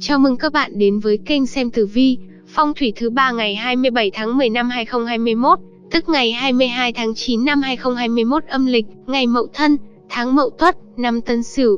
Chào mừng các bạn đến với kênh xem tử vi, phong thủy thứ ba ngày 27 tháng 10 năm 2021, tức ngày 22 tháng 9 năm 2021 âm lịch, ngày Mậu Thân, tháng Mậu Tuất, năm Tân Sửu.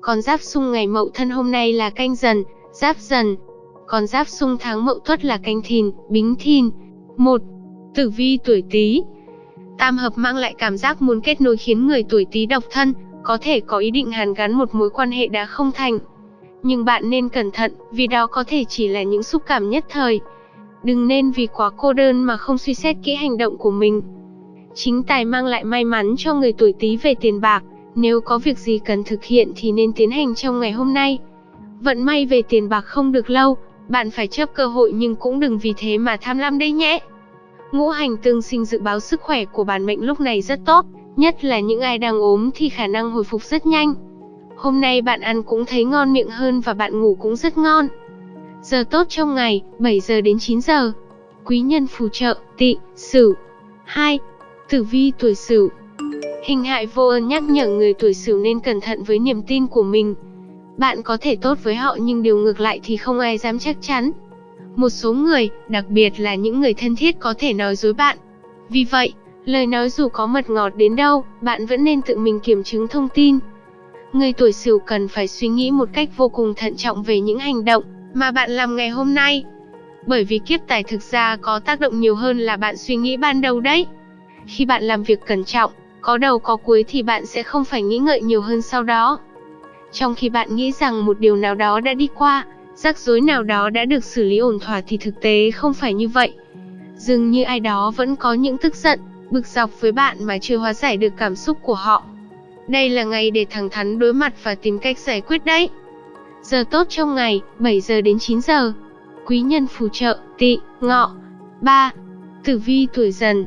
Con giáp xung ngày Mậu Thân hôm nay là canh dần, giáp dần. Con giáp xung tháng Mậu Tuất là canh thìn, bính thìn. 1. Tử vi tuổi Tý. Tam hợp mang lại cảm giác muốn kết nối khiến người tuổi Tý độc thân, có thể có ý định hàn gắn một mối quan hệ đã không thành. Nhưng bạn nên cẩn thận, vì đó có thể chỉ là những xúc cảm nhất thời. Đừng nên vì quá cô đơn mà không suy xét kỹ hành động của mình. Chính tài mang lại may mắn cho người tuổi Tý về tiền bạc, nếu có việc gì cần thực hiện thì nên tiến hành trong ngày hôm nay. Vận may về tiền bạc không được lâu, bạn phải chấp cơ hội nhưng cũng đừng vì thế mà tham lam đấy nhé. Ngũ hành tương sinh dự báo sức khỏe của bản mệnh lúc này rất tốt, nhất là những ai đang ốm thì khả năng hồi phục rất nhanh. Hôm nay bạn ăn cũng thấy ngon miệng hơn và bạn ngủ cũng rất ngon. Giờ tốt trong ngày, 7 giờ đến 9 giờ. Quý nhân phù trợ, tị, sửu. 2. Tử vi tuổi sửu. Hình hại vô ơn nhắc nhở người tuổi sửu nên cẩn thận với niềm tin của mình. Bạn có thể tốt với họ nhưng điều ngược lại thì không ai dám chắc chắn. Một số người, đặc biệt là những người thân thiết có thể nói dối bạn. Vì vậy, lời nói dù có mật ngọt đến đâu, bạn vẫn nên tự mình kiểm chứng thông tin. Người tuổi Sửu cần phải suy nghĩ một cách vô cùng thận trọng về những hành động mà bạn làm ngày hôm nay. Bởi vì kiếp tài thực ra có tác động nhiều hơn là bạn suy nghĩ ban đầu đấy. Khi bạn làm việc cẩn trọng, có đầu có cuối thì bạn sẽ không phải nghĩ ngợi nhiều hơn sau đó. Trong khi bạn nghĩ rằng một điều nào đó đã đi qua, rắc rối nào đó đã được xử lý ổn thỏa thì thực tế không phải như vậy. Dường như ai đó vẫn có những tức giận, bực dọc với bạn mà chưa hóa giải được cảm xúc của họ. Đây là ngày để thẳng thắn đối mặt và tìm cách giải quyết đấy. Giờ tốt trong ngày, 7 giờ đến 9 giờ. Quý nhân phù trợ, tị, ngọ. 3. Tử vi tuổi dần.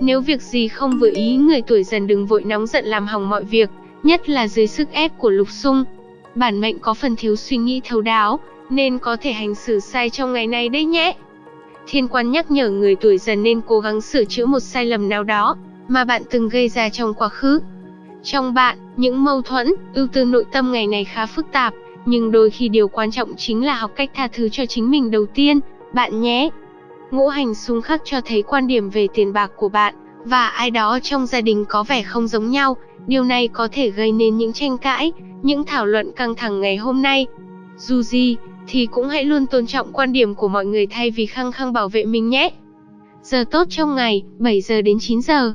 Nếu việc gì không vừa ý người tuổi dần đừng vội nóng giận làm hỏng mọi việc, nhất là dưới sức ép của lục xung. Bản mệnh có phần thiếu suy nghĩ thấu đáo, nên có thể hành xử sai trong ngày này đấy nhé. Thiên quan nhắc nhở người tuổi dần nên cố gắng sửa chữa một sai lầm nào đó mà bạn từng gây ra trong quá khứ. Trong bạn, những mâu thuẫn, ưu tư nội tâm ngày này khá phức tạp, nhưng đôi khi điều quan trọng chính là học cách tha thứ cho chính mình đầu tiên, bạn nhé. Ngũ hành xung khắc cho thấy quan điểm về tiền bạc của bạn, và ai đó trong gia đình có vẻ không giống nhau, điều này có thể gây nên những tranh cãi, những thảo luận căng thẳng ngày hôm nay. Dù gì, thì cũng hãy luôn tôn trọng quan điểm của mọi người thay vì khăng khăng bảo vệ mình nhé. Giờ tốt trong ngày, 7 giờ đến 9 giờ.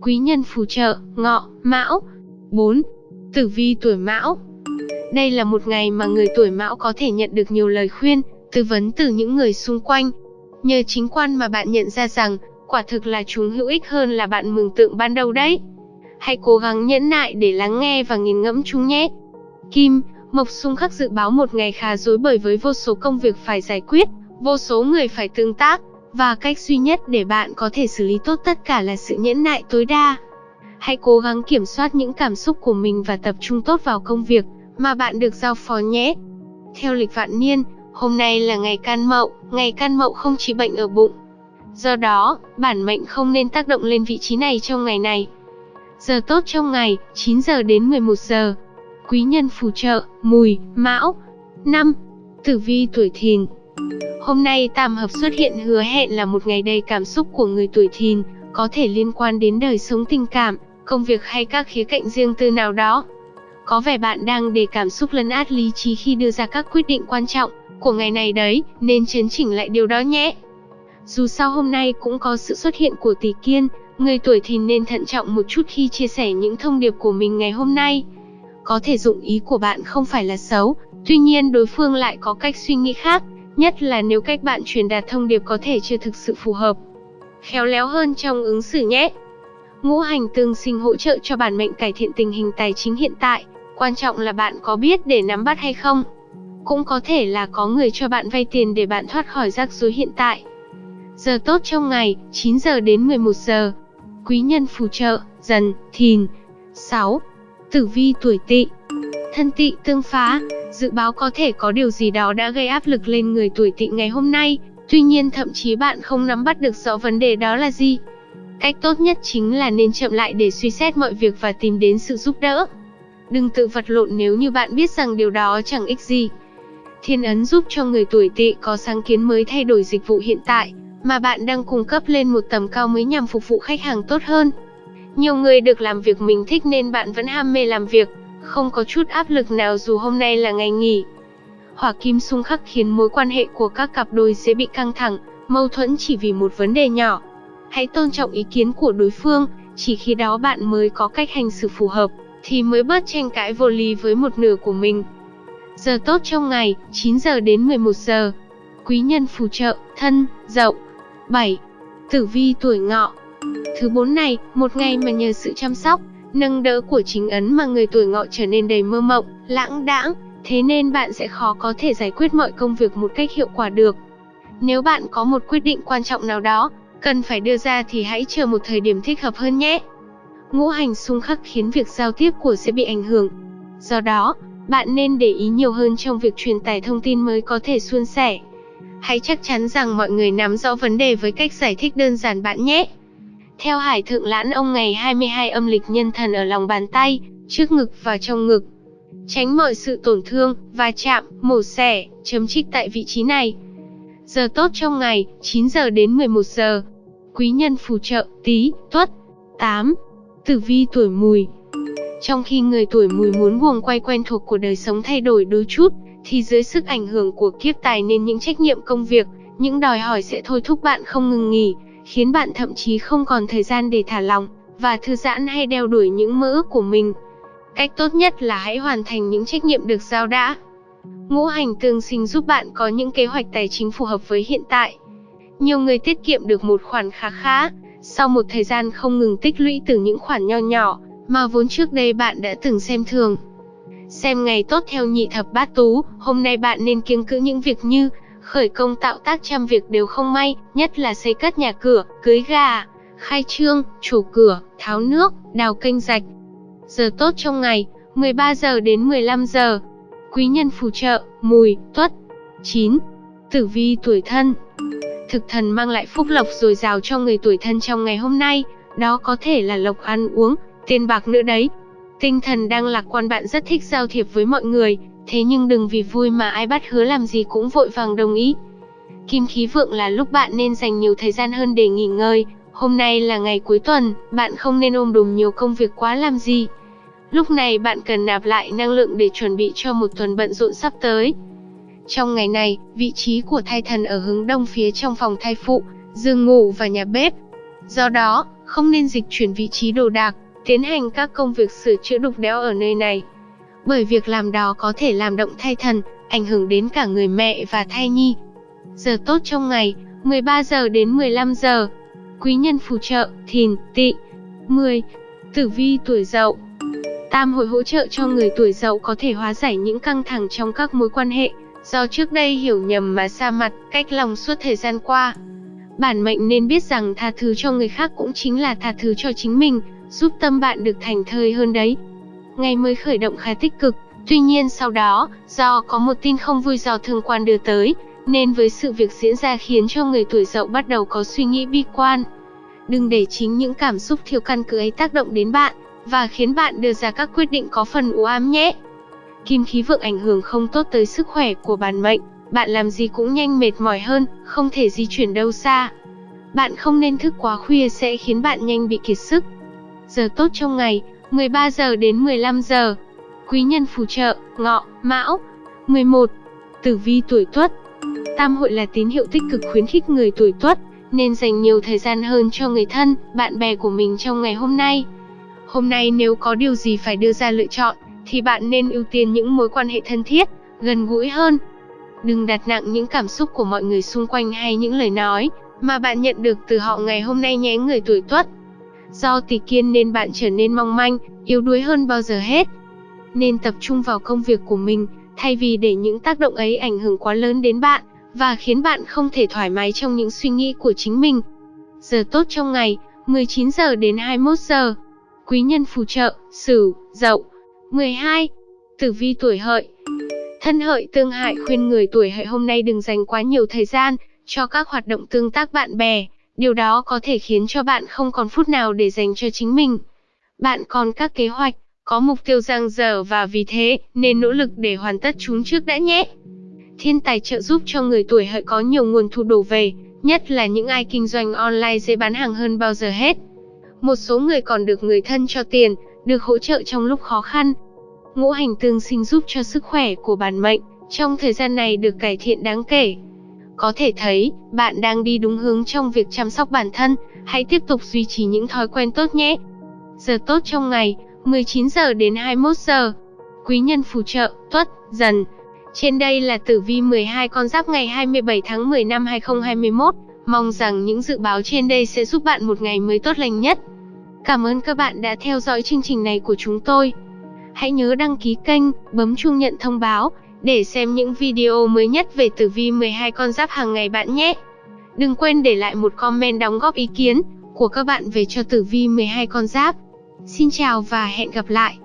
Quý nhân phù trợ, ngọ, mão. 4. Tử vi tuổi mão Đây là một ngày mà người tuổi mão có thể nhận được nhiều lời khuyên, tư vấn từ những người xung quanh. Nhờ chính quan mà bạn nhận ra rằng, quả thực là chúng hữu ích hơn là bạn mường tượng ban đầu đấy. Hãy cố gắng nhẫn nại để lắng nghe và nghiền ngẫm chúng nhé. Kim, Mộc xung khắc dự báo một ngày khá rối bời với vô số công việc phải giải quyết, vô số người phải tương tác, và cách duy nhất để bạn có thể xử lý tốt tất cả là sự nhẫn nại tối đa. Hãy cố gắng kiểm soát những cảm xúc của mình và tập trung tốt vào công việc mà bạn được giao phó nhé. Theo lịch vạn niên, hôm nay là ngày can mậu, ngày can mậu không chỉ bệnh ở bụng. Do đó, bản mệnh không nên tác động lên vị trí này trong ngày này. Giờ tốt trong ngày, 9 giờ đến 11 giờ. Quý nhân phù trợ, mùi, mão. 5. Tử vi tuổi thìn Hôm nay tam hợp xuất hiện hứa hẹn là một ngày đầy cảm xúc của người tuổi thìn, có thể liên quan đến đời sống tình cảm, công việc hay các khía cạnh riêng tư nào đó. Có vẻ bạn đang để cảm xúc lấn át lý trí khi đưa ra các quyết định quan trọng của ngày này đấy, nên chấn chỉnh lại điều đó nhé. Dù sao hôm nay cũng có sự xuất hiện của tỷ kiên, người tuổi thìn nên thận trọng một chút khi chia sẻ những thông điệp của mình ngày hôm nay. Có thể dụng ý của bạn không phải là xấu, tuy nhiên đối phương lại có cách suy nghĩ khác, nhất là nếu cách bạn truyền đạt thông điệp có thể chưa thực sự phù hợp. Khéo léo hơn trong ứng xử nhé. Ngũ hành tương sinh hỗ trợ cho bản mệnh cải thiện tình hình tài chính hiện tại, quan trọng là bạn có biết để nắm bắt hay không. Cũng có thể là có người cho bạn vay tiền để bạn thoát khỏi rắc rối hiện tại. Giờ tốt trong ngày, 9 giờ đến 11 giờ. Quý nhân phù trợ, dần, thìn. 6. Tử vi tuổi tỵ Thân tỵ tương phá, dự báo có thể có điều gì đó đã gây áp lực lên người tuổi tỵ ngày hôm nay, tuy nhiên thậm chí bạn không nắm bắt được rõ vấn đề đó là gì. Cách tốt nhất chính là nên chậm lại để suy xét mọi việc và tìm đến sự giúp đỡ. Đừng tự vật lộn nếu như bạn biết rằng điều đó chẳng ích gì. Thiên ấn giúp cho người tuổi tỵ có sáng kiến mới thay đổi dịch vụ hiện tại, mà bạn đang cung cấp lên một tầm cao mới nhằm phục vụ khách hàng tốt hơn. Nhiều người được làm việc mình thích nên bạn vẫn ham mê làm việc, không có chút áp lực nào dù hôm nay là ngày nghỉ. Hỏa kim xung khắc khiến mối quan hệ của các cặp đôi dễ bị căng thẳng, mâu thuẫn chỉ vì một vấn đề nhỏ. Hãy tôn trọng ý kiến của đối phương, chỉ khi đó bạn mới có cách hành xử phù hợp, thì mới bớt tranh cãi vô lý với một nửa của mình. Giờ tốt trong ngày, 9 giờ đến 11 giờ. Quý nhân phù trợ, thân, dậu. 7. Tử vi tuổi ngọ. Thứ bốn này, một ngày mà nhờ sự chăm sóc, nâng đỡ của chính ấn mà người tuổi ngọ trở nên đầy mơ mộng, lãng đãng, thế nên bạn sẽ khó có thể giải quyết mọi công việc một cách hiệu quả được. Nếu bạn có một quyết định quan trọng nào đó, cần phải đưa ra thì hãy chờ một thời điểm thích hợp hơn nhé. Ngũ hành xung khắc khiến việc giao tiếp của sẽ bị ảnh hưởng. Do đó, bạn nên để ý nhiều hơn trong việc truyền tải thông tin mới có thể suôn sẻ. Hãy chắc chắn rằng mọi người nắm rõ vấn đề với cách giải thích đơn giản bạn nhé. Theo Hải Thượng Lãn ông ngày 22 âm lịch nhân thần ở lòng bàn tay, trước ngực và trong ngực. Tránh mọi sự tổn thương, va chạm, mổ xẻ, chấm trích tại vị trí này. Giờ tốt trong ngày, 9 giờ đến 11 giờ. Quý nhân phù trợ, tí, tuất. 8. Tử vi tuổi mùi Trong khi người tuổi mùi muốn guồng quay quen thuộc của đời sống thay đổi đôi chút, thì dưới sức ảnh hưởng của kiếp tài nên những trách nhiệm công việc, những đòi hỏi sẽ thôi thúc bạn không ngừng nghỉ, khiến bạn thậm chí không còn thời gian để thả lỏng và thư giãn hay đeo đuổi những mơ ước của mình. Cách tốt nhất là hãy hoàn thành những trách nhiệm được giao đã. Ngũ hành tương sinh giúp bạn có những kế hoạch tài chính phù hợp với hiện tại. Nhiều người tiết kiệm được một khoản khá khá, sau một thời gian không ngừng tích lũy từ những khoản nho nhỏ, mà vốn trước đây bạn đã từng xem thường. Xem ngày tốt theo nhị thập bát tú, hôm nay bạn nên kiêng cữ những việc như khởi công tạo tác trăm việc đều không may, nhất là xây cất nhà cửa, cưới gà, khai trương, chủ cửa, tháo nước, đào kênh rạch. Giờ tốt trong ngày, 13 giờ đến 15 giờ. Quý nhân phù trợ, mùi, tuất. 9. Tử vi tuổi thân Thực thần mang lại phúc lộc dồi dào cho người tuổi thân trong ngày hôm nay, đó có thể là lộc ăn uống, tiền bạc nữa đấy. Tinh thần đang lạc quan bạn rất thích giao thiệp với mọi người, thế nhưng đừng vì vui mà ai bắt hứa làm gì cũng vội vàng đồng ý. Kim khí vượng là lúc bạn nên dành nhiều thời gian hơn để nghỉ ngơi, hôm nay là ngày cuối tuần, bạn không nên ôm đùm nhiều công việc quá làm gì. Lúc này bạn cần nạp lại năng lượng để chuẩn bị cho một tuần bận rộn sắp tới. Trong ngày này, vị trí của thai thần ở hướng đông phía trong phòng thai phụ, giường ngủ và nhà bếp. Do đó, không nên dịch chuyển vị trí đồ đạc, tiến hành các công việc sửa chữa đục đẽo ở nơi này. Bởi việc làm đó có thể làm động thai thần, ảnh hưởng đến cả người mẹ và thai nhi. Giờ tốt trong ngày, 13 giờ đến 15 giờ. Quý nhân phù trợ, thìn, tỵ. 10. Tử vi tuổi dậu Tam hội hỗ trợ cho người tuổi dậu có thể hóa giải những căng thẳng trong các mối quan hệ, do trước đây hiểu nhầm mà xa mặt, cách lòng suốt thời gian qua. Bản mệnh nên biết rằng tha thứ cho người khác cũng chính là tha thứ cho chính mình, giúp tâm bạn được thành thơi hơn đấy. Ngày mới khởi động khá tích cực, tuy nhiên sau đó, do có một tin không vui do thương quan đưa tới, nên với sự việc diễn ra khiến cho người tuổi dậu bắt đầu có suy nghĩ bi quan. Đừng để chính những cảm xúc thiếu căn cứ ấy tác động đến bạn, và khiến bạn đưa ra các quyết định có phần u ám nhé. Kim khí vượng ảnh hưởng không tốt tới sức khỏe của bản mệnh, bạn làm gì cũng nhanh mệt mỏi hơn, không thể di chuyển đâu xa. Bạn không nên thức quá khuya sẽ khiến bạn nhanh bị kiệt sức. Giờ tốt trong ngày, 13 giờ đến 15 giờ. Quý nhân phù trợ, ngọ, mão. 11. Tử vi tuổi tuất Tam hội là tín hiệu tích cực khuyến khích người tuổi tuất, nên dành nhiều thời gian hơn cho người thân, bạn bè của mình trong ngày hôm nay. Hôm nay nếu có điều gì phải đưa ra lựa chọn, thì bạn nên ưu tiên những mối quan hệ thân thiết, gần gũi hơn. Đừng đặt nặng những cảm xúc của mọi người xung quanh hay những lời nói mà bạn nhận được từ họ ngày hôm nay nhé người tuổi tuất. Do tỷ kiên nên bạn trở nên mong manh, yếu đuối hơn bao giờ hết. Nên tập trung vào công việc của mình, thay vì để những tác động ấy ảnh hưởng quá lớn đến bạn, và khiến bạn không thể thoải mái trong những suy nghĩ của chính mình. Giờ tốt trong ngày, 19 giờ đến 21 giờ. Quý nhân phù trợ, Sửu, Dậu. 12. Tử vi tuổi Hợi. Thân Hợi tương hại khuyên người tuổi Hợi hôm nay đừng dành quá nhiều thời gian cho các hoạt động tương tác bạn bè, điều đó có thể khiến cho bạn không còn phút nào để dành cho chính mình. Bạn còn các kế hoạch, có mục tiêu dang dở và vì thế nên nỗ lực để hoàn tất chúng trước đã nhé. Thiên tài trợ giúp cho người tuổi hợi có nhiều nguồn thu đổ về, nhất là những ai kinh doanh online dễ bán hàng hơn bao giờ hết. Một số người còn được người thân cho tiền, được hỗ trợ trong lúc khó khăn. Ngũ hành tương sinh giúp cho sức khỏe của bản mệnh trong thời gian này được cải thiện đáng kể. Có thể thấy, bạn đang đi đúng hướng trong việc chăm sóc bản thân, hãy tiếp tục duy trì những thói quen tốt nhé. Giờ tốt trong ngày, 19 giờ đến 21 giờ. Quý nhân phù trợ, tuất, dần. Trên đây là tử vi 12 con giáp ngày 27 tháng 10 năm 2021. Mong rằng những dự báo trên đây sẽ giúp bạn một ngày mới tốt lành nhất. Cảm ơn các bạn đã theo dõi chương trình này của chúng tôi. Hãy nhớ đăng ký kênh, bấm chuông nhận thông báo để xem những video mới nhất về tử vi 12 con giáp hàng ngày bạn nhé. Đừng quên để lại một comment đóng góp ý kiến của các bạn về cho tử vi 12 con giáp. Xin chào và hẹn gặp lại.